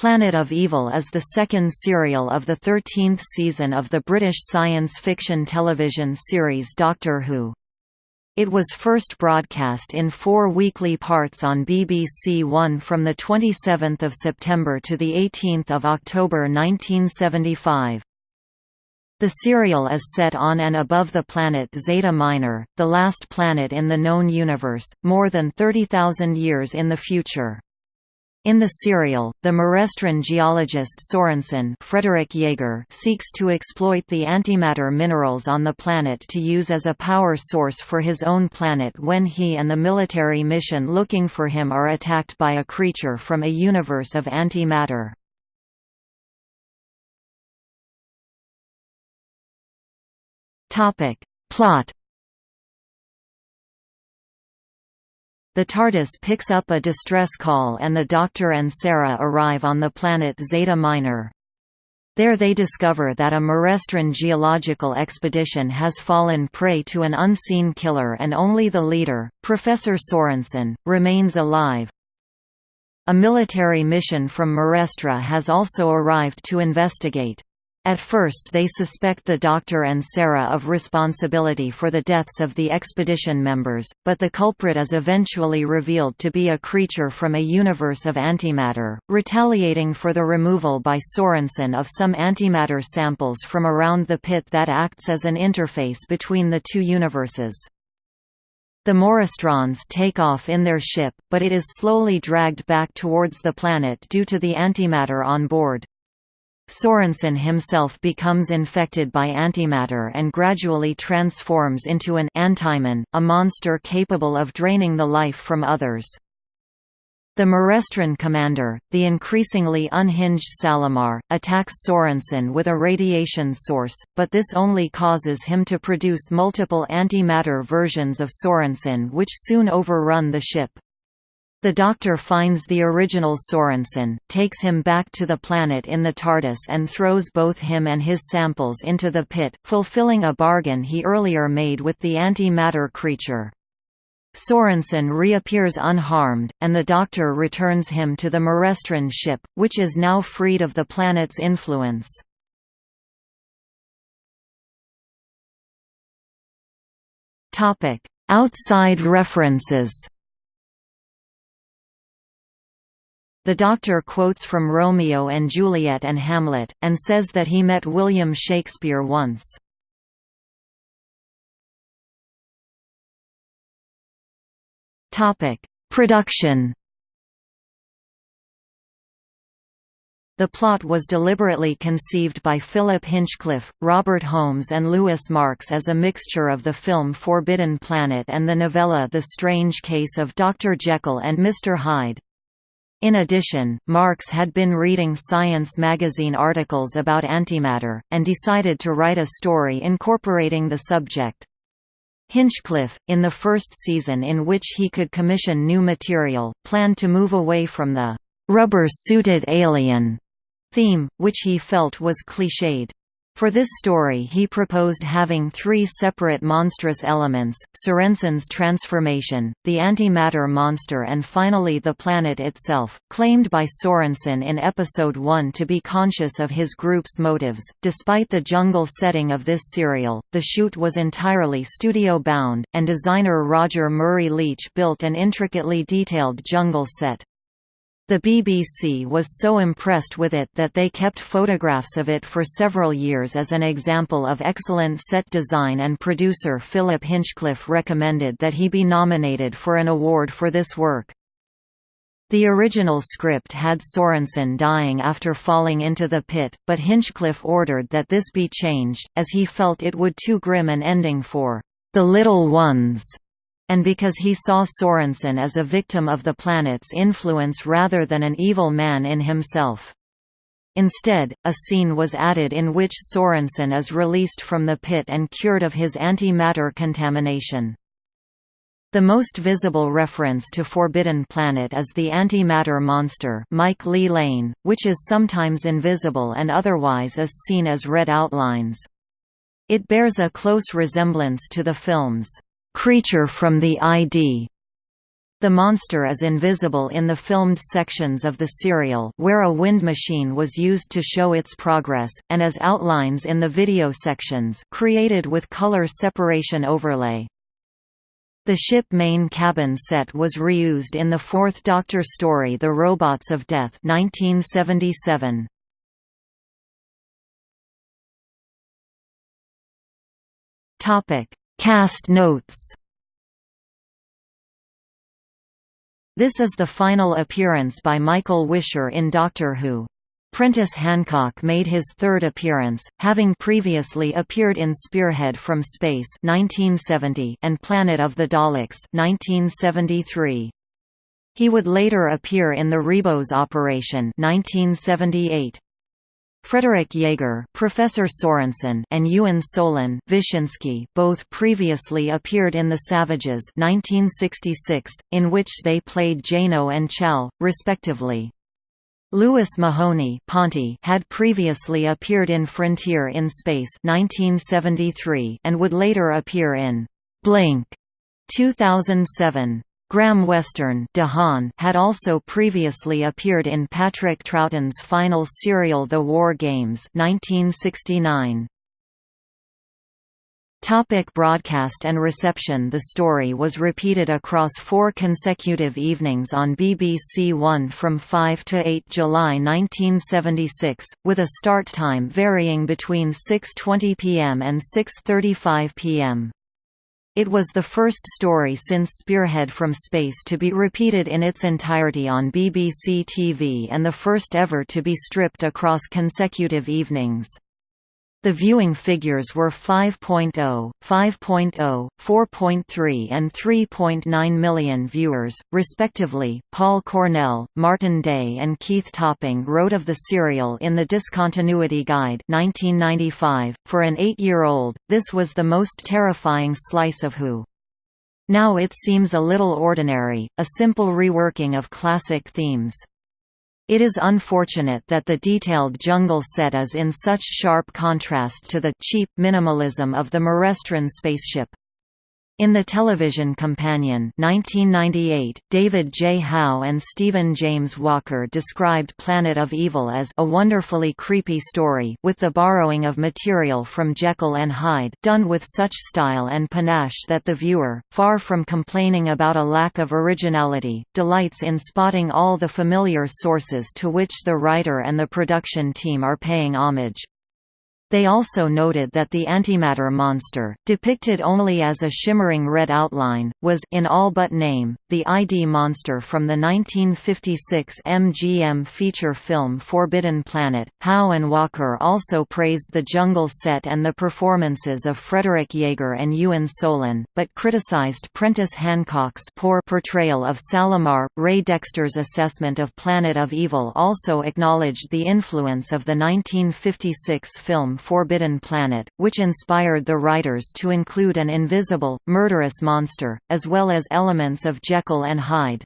Planet of Evil is the second serial of the 13th season of the British science fiction television series Doctor Who. It was first broadcast in four weekly parts on BBC One from 27 September to 18 October 1975. The serial is set on and above the planet Zeta Minor, the last planet in the known universe, more than 30,000 years in the future. In the serial, the Marestran geologist Sorensen Frederick Jaeger seeks to exploit the antimatter minerals on the planet to use as a power source for his own planet when he and the military mission looking for him are attacked by a creature from a universe of antimatter. Plot The TARDIS picks up a distress call and the Doctor and Sarah arrive on the planet Zeta Minor. There they discover that a Marestran geological expedition has fallen prey to an unseen killer and only the leader, Professor Sorensen, remains alive. A military mission from Marestra has also arrived to investigate. At first they suspect the Doctor and Sarah of responsibility for the deaths of the expedition members, but the culprit is eventually revealed to be a creature from a universe of antimatter, retaliating for the removal by Sorensen of some antimatter samples from around the pit that acts as an interface between the two universes. The Marestrans take off in their ship, but it is slowly dragged back towards the planet due to the antimatter on board. Sorensen himself becomes infected by antimatter and gradually transforms into an anti-man, a monster capable of draining the life from others. The Marestran commander, the increasingly unhinged Salamar, attacks Sorensen with a radiation source, but this only causes him to produce multiple antimatter versions of Sorensen which soon overrun the ship. The Doctor finds the original Sorensen, takes him back to the planet in the TARDIS and throws both him and his samples into the pit, fulfilling a bargain he earlier made with the anti-matter creature. Sorensen reappears unharmed, and the Doctor returns him to the Marestran ship, which is now freed of the planet's influence. Outside references The Doctor quotes from Romeo and Juliet and Hamlet, and says that he met William Shakespeare once. Production The plot was deliberately conceived by Philip Hinchcliffe, Robert Holmes and Louis Marks as a mixture of the film Forbidden Planet and the novella The Strange Case of Dr. Jekyll and Mr. Hyde. In addition, Marks had been reading Science magazine articles about antimatter, and decided to write a story incorporating the subject. Hinchcliffe, in the first season in which he could commission new material, planned to move away from the «rubber-suited alien» theme, which he felt was cliched. For this story he proposed having three separate monstrous elements, Sorensen's transformation, the antimatter monster and finally the planet itself, claimed by Sorensen in Episode 1 to be conscious of his group's motives. Despite the jungle setting of this serial, the shoot was entirely studio-bound, and designer Roger Murray Leach built an intricately detailed jungle set. The BBC was so impressed with it that they kept photographs of it for several years as an example of excellent set design and producer Philip Hinchcliffe recommended that he be nominated for an award for this work. The original script had Sorensen dying after falling into the pit, but Hinchcliffe ordered that this be changed, as he felt it would too grim an ending for the little ones and because he saw Sorensen as a victim of the planet's influence rather than an evil man in himself. Instead, a scene was added in which Sorensen is released from the pit and cured of his antimatter contamination. The most visible reference to Forbidden Planet is the antimatter monster Mike Lee Lane, which is sometimes invisible and otherwise is seen as red outlines. It bears a close resemblance to the films Creature from the ID The monster is invisible in the filmed sections of the serial where a wind machine was used to show its progress, and as outlines in the video sections created with color separation overlay. The ship main cabin set was reused in the fourth Doctor story The Robots of Death 1977. Cast notes This is the final appearance by Michael Wisher in Doctor Who. Prentice Hancock made his third appearance, having previously appeared in Spearhead from Space 1970 and Planet of the Daleks 1973. He would later appear in The Ribos Operation 1978. Frederick Jaeger, Professor Sorensen, and Ewen Solon Vishinsky both previously appeared in The Savages 1966, in which they played Jano and Chal, respectively. Louis Mahoney Ponti had previously appeared in Frontier in Space 1973 and would later appear in Blink 2007. Graham Weston had also previously appeared in Patrick Troughton's final serial The War Games 1969. Topic broadcast and reception The story was repeated across four consecutive evenings on BBC One from 5 to 8 July 1976, with a start time varying between 6.20 pm and 6.35 pm. It was the first story since Spearhead from Space to be repeated in its entirety on BBC TV and the first ever to be stripped across consecutive evenings. The viewing figures were 5.0, 5.0, 4.3 and 3.9 million viewers, respectively. Paul Cornell, Martin Day, and Keith Topping wrote of the serial in the Discontinuity Guide 1995. For an eight-year-old, this was the most terrifying slice of Who. Now it seems a little ordinary, a simple reworking of classic themes. It is unfortunate that the detailed jungle set is in such sharp contrast to the cheap minimalism of the Marestran spaceship. In the television companion 1998, David J. Howe and Stephen James Walker described Planet of Evil as a wonderfully creepy story with the borrowing of material from Jekyll and Hyde done with such style and panache that the viewer, far from complaining about a lack of originality, delights in spotting all the familiar sources to which the writer and the production team are paying homage. They also noted that the antimatter monster, depicted only as a shimmering red outline, was in all but name, the ID monster from the 1956 MGM feature film Forbidden Planet. Howe and Walker also praised the jungle set and the performances of Frederick Jaeger and Ewen Solon, but criticized Prentice Hancock's poor portrayal of Salamar. Ray Dexter's assessment of Planet of Evil also acknowledged the influence of the 1956 film Forbidden Planet, which inspired the writers to include an invisible, murderous monster, as well as elements of Jekyll and Hyde.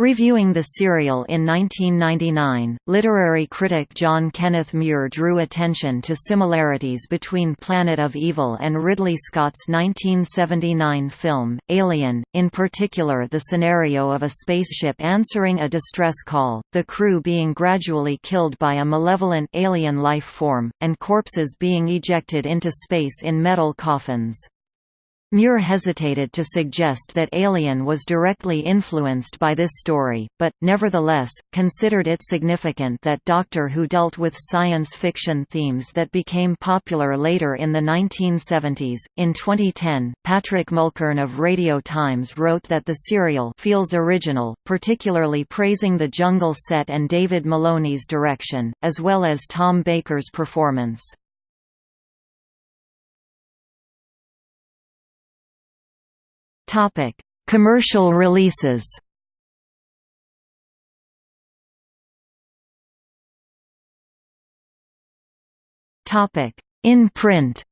Reviewing the serial in 1999, literary critic John Kenneth Muir drew attention to similarities between Planet of Evil and Ridley Scott's 1979 film, Alien, in particular the scenario of a spaceship answering a distress call, the crew being gradually killed by a malevolent alien life form, and corpses being ejected into space in metal coffins. Muir hesitated to suggest that Alien was directly influenced by this story, but, nevertheless, considered it significant that Doctor Who dealt with science fiction themes that became popular later in the 1970s. In 2010, Patrick Mulkern of Radio Times wrote that the serial feels original, particularly praising the jungle set and David Maloney's direction, as well as Tom Baker's performance. Topic: Commercial releases. Topic: In print.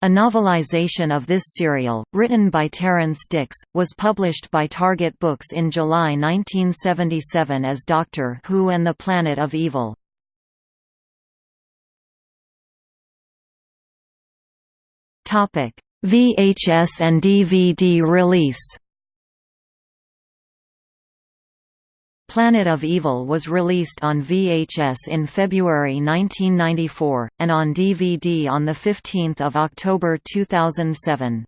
A novelization of this serial, written by Terrance Dicks, was published by Target Books in July 1977 as Doctor Who and the Planet of Evil. VHS and DVD release Planet of Evil was released on VHS in February 1994, and on DVD on 15 October 2007.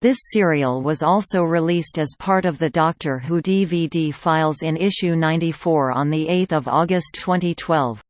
This serial was also released as part of the Doctor Who DVD files in issue 94 on 8 August 2012.